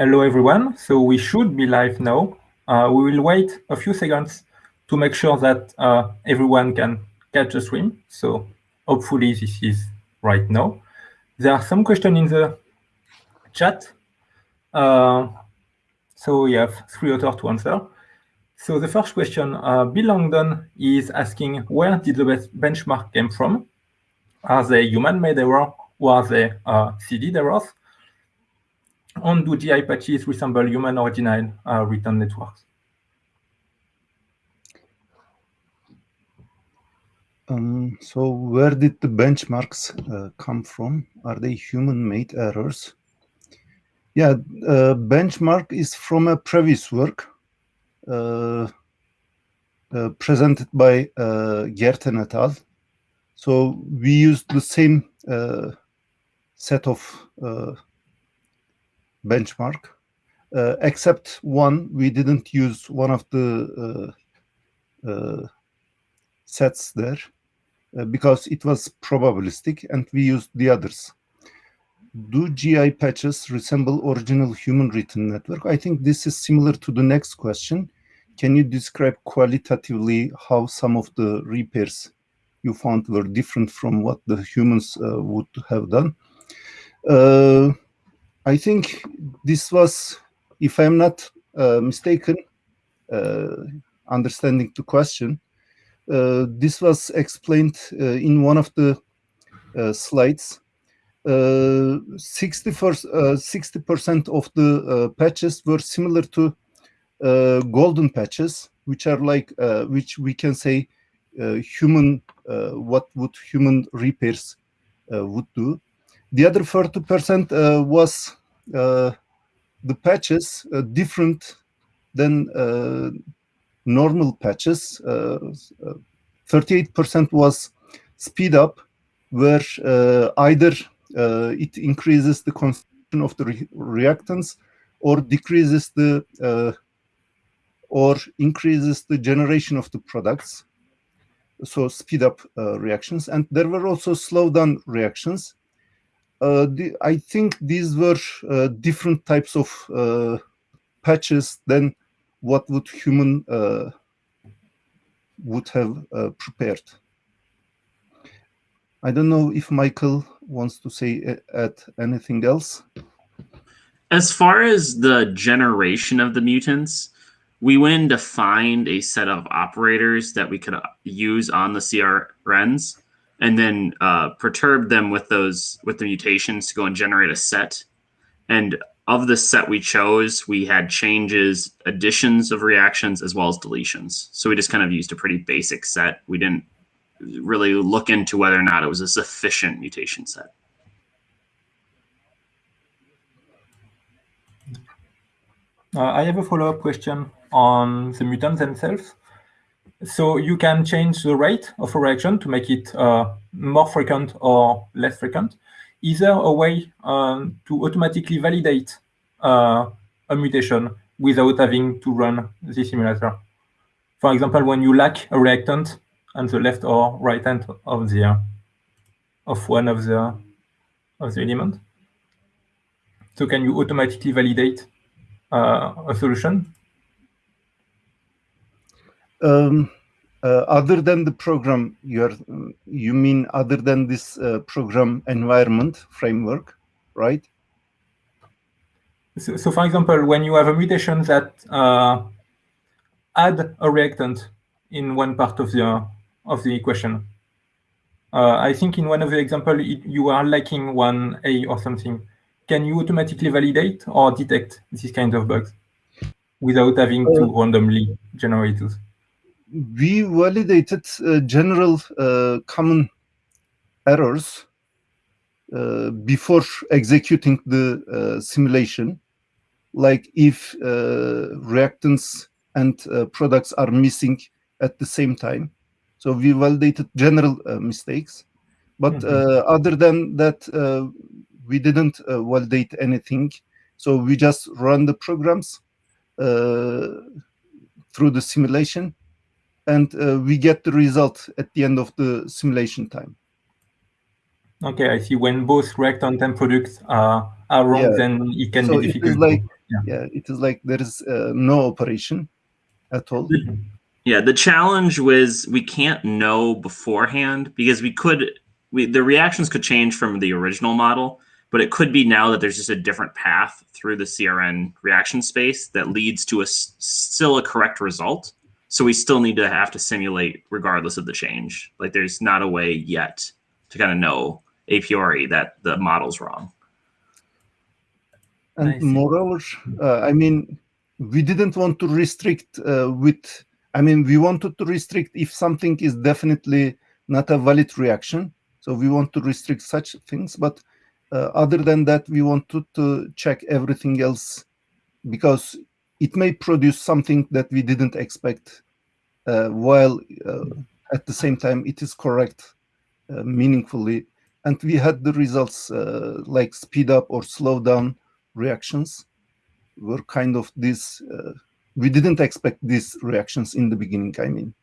Hello, everyone. So we should be live now. Uh, we will wait a few seconds to make sure that uh, everyone can catch the stream. So hopefully this is right now. There are some questions in the chat. Uh, so we have three authors to answer. So the first question, uh, Bill Langdon is asking, where did the benchmark came from? Are they human-made error or are they uh, seeded errors? And do GI patches resemble human original uh, written networks? Um, so where did the benchmarks uh, come from? Are they human-made errors? Yeah, uh, benchmark is from a previous work uh, uh presented by uh, Gerten et al. So we used the same uh, set of benchmark, except one, we didn't use one of the sets there. Uh, because it was probabilistic and we used the others. Do GI patches resemble original human written network? I think this is similar to the next question. Can you describe qualitatively how some of the repairs you found were different from what the humans uh, would have done? Uh, I think this was, if I'm not uh, mistaken, uh, understanding the question, uh, this was explained uh, in one of the uh, slides. 60 percent of the patches were similar to golden patches, which are like which we can say human what would human repairs would do. The other 40% was the patches uh, different than uh, normal patches. 38% uh, was speed up, where uh, either uh, it increases the consumption of the re reactants or decreases the or increases the generation of the products. So speed up uh, reactions. And there were also slow down reactions. uh, the, i think these were uh, different types of patches than what would human uh, would have uh, prepared. I don't know if Michael wants to say uh, add anything else. As far as the generation of the mutants, we went to find a set of operators that we could use on the CRNs and then uh, perturb them with those with the mutations to go and generate a set. And of the set we chose, we had changes, additions of reactions, as well as deletions. So we just kind of used a pretty basic set. We didn't really look into whether or not it was a sufficient mutation set. Uh, I have a follow-up question on the mutants themselves. So you can change the rate of a reaction to make it uh, more frequent or less frequent is there a way um, to automatically validate uh, a mutation without having to run the simulator? For example, when you lack a reactant on the left or right hand of the uh, of one of the of the element. So can you automatically validate uh, a solution? Um, uh, other than the program you're you mean other than this uh, program environment framework right? So, so, for example when you have a mutation that uh, add a reactant in one part of the of the equation uh, i think in one of the example it, you are lacking one a or something. Can you automatically validate or detect these kind of bugs without having to uh, randomly generate those we validated uh, general uh, common errors uh, before executing the uh, simulation, like if uh, reactants and uh, products are missing at the same time. So we validated general mistakes. But mm -hmm. other than that, we didn't validate anything. So we just run the programs through the simulation and uh, we get the result at the end of the simulation time. Okay, I see. When both reactant and products are, are wrong, yeah. then it can so be difficult. It is like yeah. yeah. it is like there is uh, no operation at all. Yeah, the challenge was we can't know beforehand because we could we the reactions could change from the original model, but it could be now that there's just a different path through the CRN reaction space that leads to a still a correct result. So we still need to have to simulate regardless of the change. Like there's not a way yet to kind of know a priori that the model's wrong. And moreover, uh, I mean, we didn't want to restrict uh, with, I mean, we wanted to restrict if something is definitely not a valid reaction. So we want to restrict such things. But uh, other than that, we wanted to check everything else because it may produce something that we didn't expect uh, while uh, at the same time it is correct uh, meaningfully. And we had the results uh, like speed up or slow down reactions were kind of this, uh, we didn't expect these reactions in the beginning, I mean.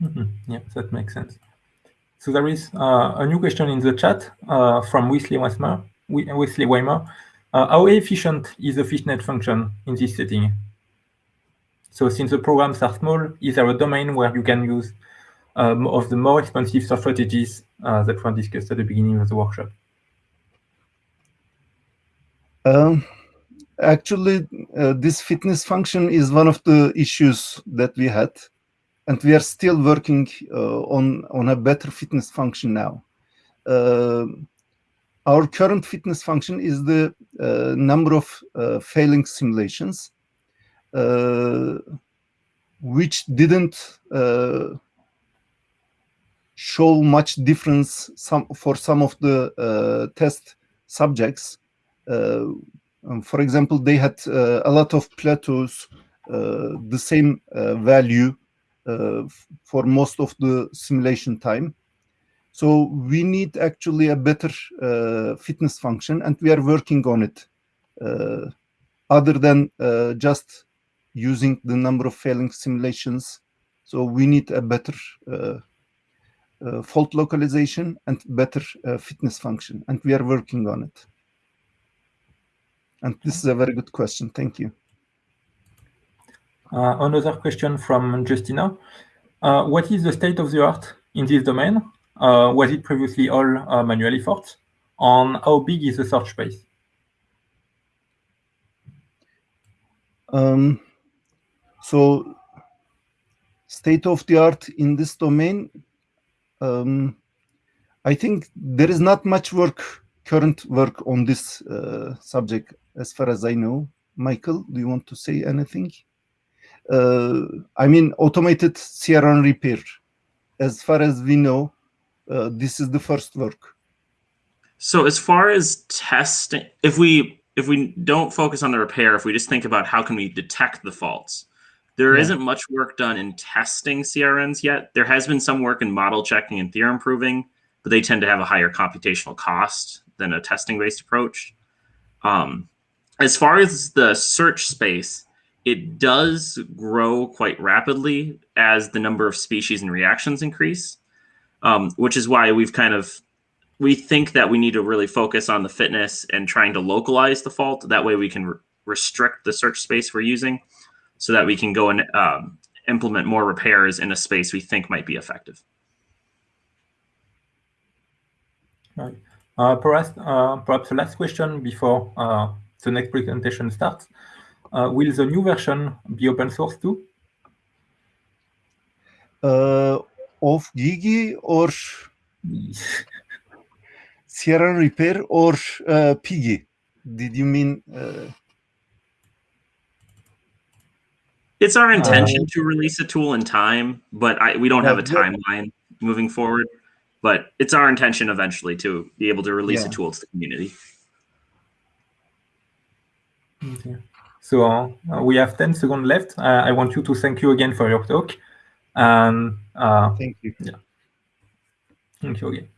Mm -hmm. Yeah, that makes sense. So there is uh, a new question in the chat from Wesley Weimer. Wesley Weimer. Uh, how efficient is the fitness function in this setting? So since the programs are small, is there a domain where you can use um, of the more expensive strategies uh, that were discussed at the beginning of the workshop? Um, actually, uh, this fitness function is one of the issues that we had, and we are still working uh, on, on a better fitness function now. Uh, our current fitness function is the uh, number of uh, failing simulations, uh, which didn't show much difference some, for some of the test subjects uh, um, for example, they had uh, a lot of plateaus, uh, the same value for most of the simulation time. So we need actually a better fitness function, and we are working on it. other than just using the number of failing simulations. So we need a better uh, uh, fault localization and better uh, fitness function, and we are working on it. And this is a very good question. Thank you. Uh, another question from Justina. Uh, what is the state of the art in this domain? Uh, was it previously all uh, manual efforts? On how big is the search space? Um, so state of the art in this domain, um, I think there is not much work, current work on this uh, subject as far as I know. Michael, do you want to say anything? Uh, I mean, automated CRN repair. As far as we know, uh, this is the first work. So as far as testing, if we if we don't focus on the repair, if we just think about how can we detect the faults, there yeah. not much work done in testing CRNs yet. There has been some work in model checking and theorem proving, but they tend to have a higher computational cost than a testing-based approach. Um, as far as the search space, it does grow quite rapidly as the number of species and reactions increase, um, which is why we've kind of we think that we need to really focus on the fitness and trying to localize the fault. That way, we can re restrict the search space we're using, so that we can go and um, implement more repairs in a space we think might be effective. Right. Uh, perhaps, uh, perhaps the last question before uh, the next presentation starts. Uh, will the new version be open source too? Of Gigi or Sierra Repair or uh, PyGGI? Did you mean? Uh... It's our intention uh, to release a tool in time, but I, we don't have a timeline moving forward. But it's our intention eventually to be able to release yeah. a tool to the community. Okay. So uh, we have 10 seconds left. Uh, I want you to thank you again for your talk. And uh, thank you. Yeah. Thank you again.